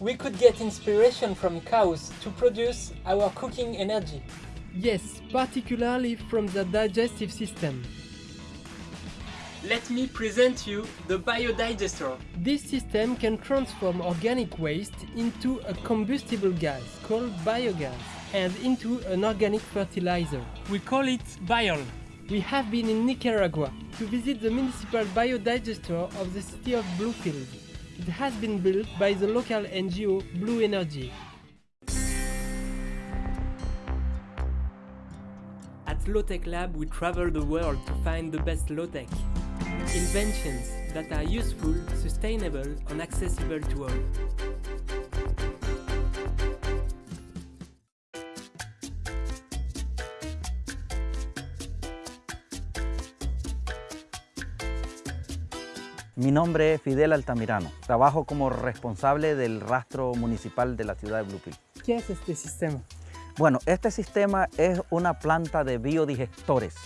we could get inspiration from cows to produce our cooking energy. Yes, particularly from the digestive system. Let me present you the biodigester. This system can transform organic waste into a combustible gas called biogas and into an organic fertilizer. We call it Biol. We have been in Nicaragua to visit the municipal biodigester of the city of Bluefield. It has been built by the local NGO Blue Energy. At Low-Tech Lab we travel the world to find the best low-tech. Inventions that are useful, sustainable and accessible to all. Mi nombre es Fidel Altamirano. Trabajo como responsable del rastro municipal de la ciudad de Bluefield. ¿Qué es este sistema? Bueno, este sistema es una planta de biodigestores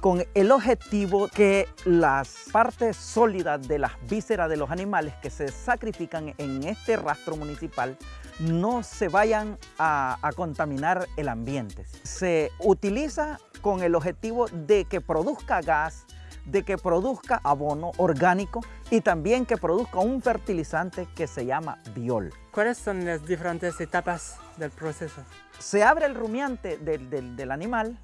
con el objetivo que las partes sólidas de las vísceras de los animales que se sacrifican en este rastro municipal no se vayan a, a contaminar el ambiente. Se utiliza con el objetivo de que produzca gas, de que produzca abono orgánico y también que produzca un fertilizante que se llama biol. ¿Cuáles son las diferentes etapas del proceso? Se abre el rumiante del, del, del animal,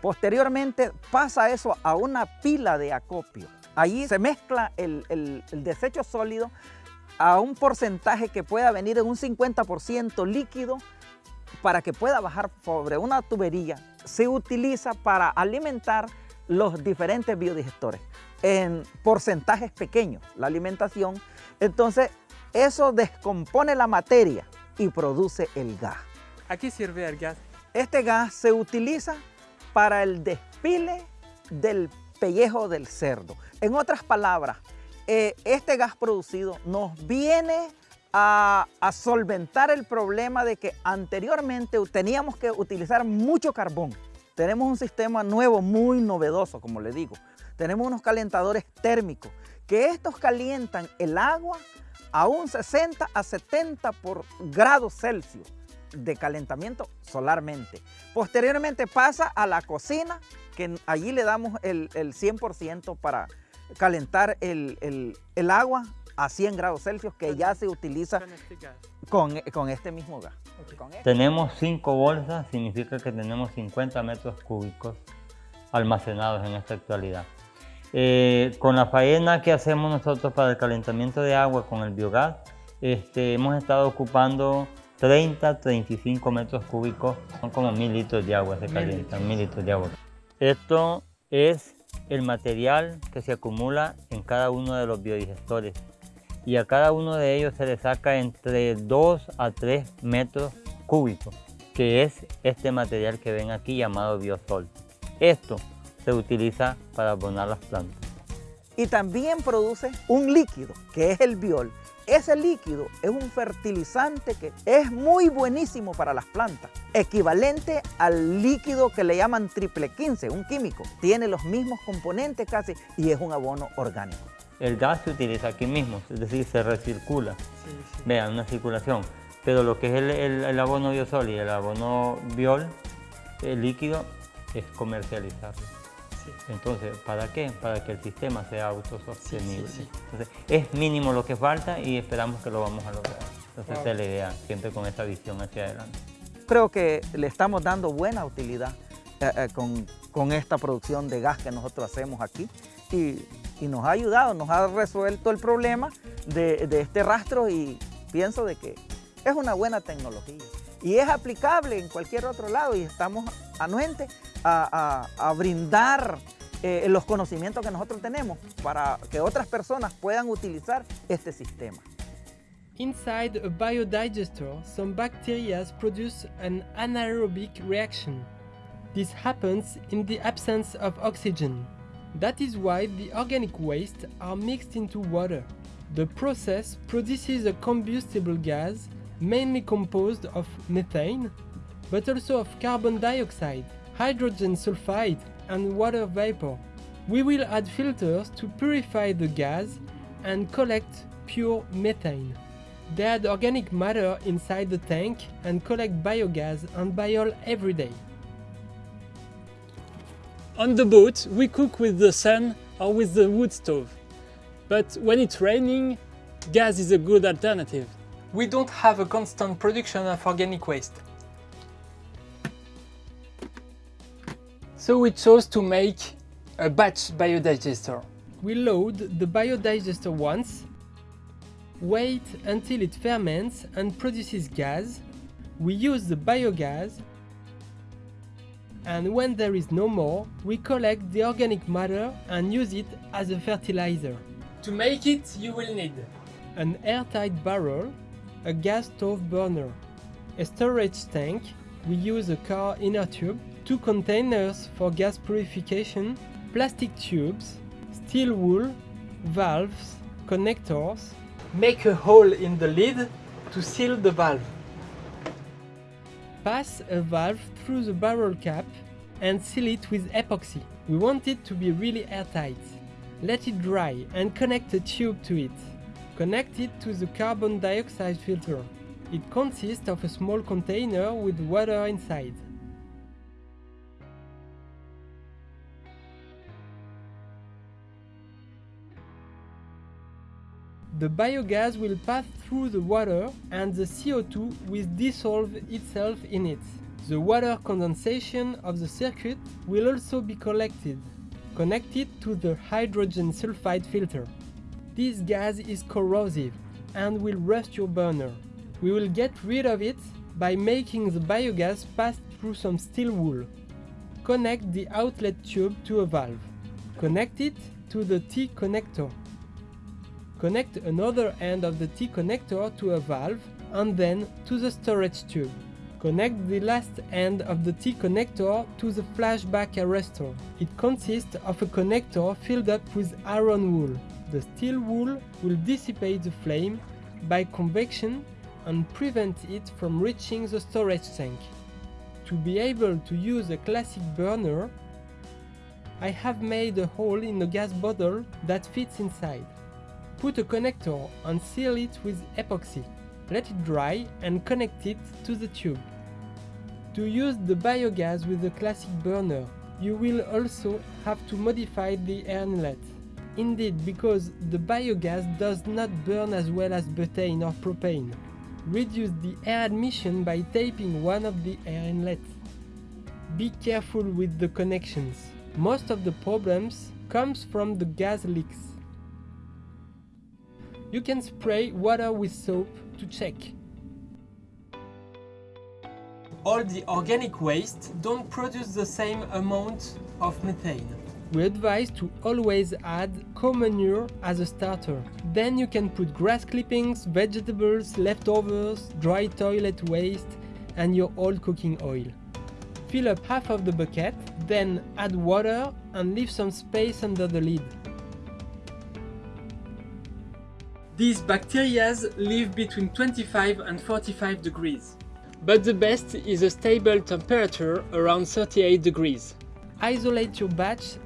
posteriormente pasa eso a una pila de acopio. Allí se mezcla el, el, el desecho sólido a un porcentaje que pueda venir en un 50% líquido para que pueda bajar sobre una tubería. Se utiliza para alimentar los diferentes biodigestores en porcentajes pequeños, la alimentación. Entonces, eso descompone la materia y produce el gas. ¿A qué sirve el gas? Este gas se utiliza para el despile del pellejo del cerdo. En otras palabras, eh, este gas producido nos viene a, a, solventar el problema de que anteriormente teníamos que utilizar mucho carbón. Tenemos un sistema nuevo, muy novedoso, como le digo. Tenemos unos calentadores térmicos, que estos calientan el agua a un 60 a 70 por grados Celsius de calentamiento solarmente. Posteriormente pasa a la cocina, que allí le damos el, el 100% para calentar el, el, el, agua a 100 grados Celsius, que ya se utiliza Con este gas. con, con este mismo gas. Ok. Con este- Tenemos 5 bolsas, significa que tenemos 50 metros cúbicos almacenados en esta actualidad. Eh, con la faena que hacemos nosotros para el calentamiento de agua con el biogás, este, hemos estado ocupando 30, 35 metros cúbicos, son como mil litros de agua se calientan, mil litros de agua. Esto es el material que se acumula en cada uno de los biodigestores y a cada uno de ellos se le saca entre 2 a 3 metros cúbicos, que es este material que ven aquí llamado biosol. Esto se utiliza para abonar las plantas. Y también produce un líquido, que es el biol. Ese líquido es un fertilizante que es muy buenísimo para las plantas, equivalente al líquido que le llaman triple 15, un químico. Tiene los mismos componentes casi y es un abono orgánico. El gas se utiliza aquí mismo, es decir, se recircula. Sí, sí. Vean, una circulación. Pero lo que es el, el- el abono biosol y el abono biol, el líquido, es comercializarlo. sí. Entonces, ¿para qué? Para que el sistema sea autosostenible. Entonces, es mínimo lo que falta y esperamos que lo vamos a lograr. Entonces, Wow. esa es la idea, siempre con esta visión hacia adelante. Creo que le estamos dando buena utilidad eh, eh, con, con esta producción de gas que nosotros hacemos aquí y, y nos ha ayudado, nos ha resuelto el problema de, este rastro y pienso de que es una buena tecnología y es aplicable en cualquier otro lado y estamos anuentes a, a- a brindar eh, los conocimientos que nosotros tenemos para que otras personas puedan utilizar este sistema. Inside a biodigester, some bacteria produce an anaerobic reaction. This happens in the absence of oxygen. That is why the organic waste are mixed into water. The process produces a combustible gas mainly composed of methane, but also of carbon dioxide, hydrogen sulfide, and water vapor. We will add filters to purify the gas and collect pure methane. They add organic matter inside the tank and collect biogas and biol every day. On the boat, we cook with the sun or with the wood stove. But when it's raining, gas is a good alternative. We don't have a constant production of organic waste. So we chose to make a batch biodigester. We load the biodigester once, wait until it ferments and produces gas, we use the biogas, and when there is no more, we collect the organic matter and use it as a fertilizer. To make it, you will need An airtight barrel, a gas stove burner, a storage tank, we use a car inner tube, two containers for gas purification, plastic tubes, steel wool, valves, connectors. Make a hole in the lid to seal the valve. Pass a valve through the barrel cap and seal it with epoxy. We want it to be really airtight. Let it dry and connect a tube to it. Connect it to the carbon dioxide filter. It consists of a small container with water inside. The biogas will pass through the water and the CO2 will dissolve itself in it. The water condensation of the circuit will also be collected, connected to the hydrogen sulfide filter. This gas is corrosive and will rust your burner. We will get rid of it by making the biogas pass through some steel wool. Connect the outlet tube to a valve. Connect it to the T connector. Connect another end of the T connector to a valve and then to the storage tube. Connect the last end of the T connector to the flashback arrestor. It consists of a connector filled up with iron wool. The steel wool will dissipate the flame by convection and prevent it from reaching the storage tank. To be able to use a classic burner, I have made a hole in the gas bottle that fits inside. Put a connector and seal it with epoxy. Let it dry and connect it to the tube. To use the biogas with the classic burner, you will also have to modify the air inlet. Indeed, because the biogas does not burn as well as butane or propane. Reduce the air admission by taping one of the air inlets. Be careful with the connections. Most of the problems comes from the gas leaks. You can spray water with soap to check. All the organic waste don't produce the same amount of methane. We advise to always add cow manure as a starter. Then you can put grass clippings, vegetables, leftovers, dry toilet waste and your old cooking oil. Fill up half of the bucket, then add water and leave some space under the lid. These bacteria live between 25 and 45 degrees. But the best is a stable temperature around 38 degrees. Isolate your batch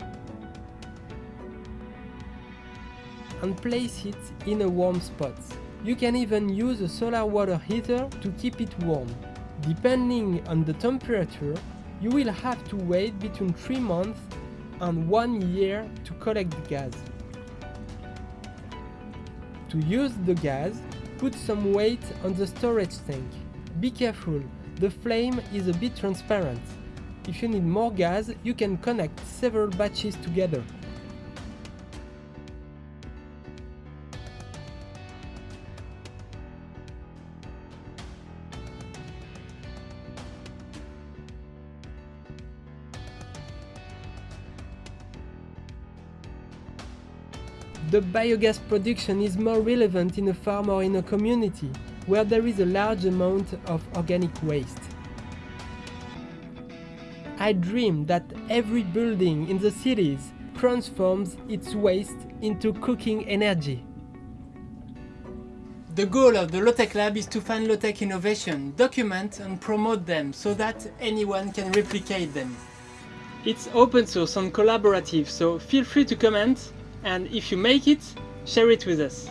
and place it in a warm spot. You can even use a solar water heater to keep it warm. Depending on the temperature, you will have to wait between 3 months and 1 year to collect the gas. To use the gas, put some weight on the storage tank. Be careful, the flame is a bit transparent. If you need more gas, you can connect several batches together. The biogas production is more relevant in a farm or in a community where there is a large amount of organic waste. I dream that every building in the cities transforms its waste into cooking energy. The goal of the Low-Tech Lab is to find low-tech innovation, document and promote them so that anyone can replicate them. It's open source and collaborative, so feel free to comment and if you make it, share it with us.